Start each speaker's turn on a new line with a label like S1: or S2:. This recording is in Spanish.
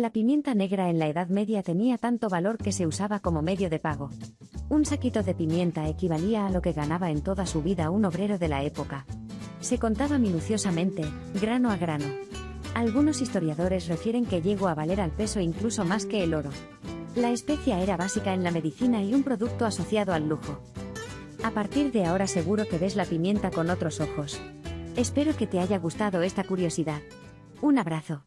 S1: La pimienta negra en la Edad Media tenía tanto valor que se usaba como medio de pago. Un saquito de pimienta equivalía a lo que ganaba en toda su vida un obrero de la época. Se contaba minuciosamente, grano a grano. Algunos historiadores refieren que llegó a valer al peso incluso más que el oro. La especia era básica en la medicina y un producto asociado al lujo. A partir de ahora seguro que ves la pimienta con otros ojos. Espero que te haya gustado esta curiosidad. Un abrazo.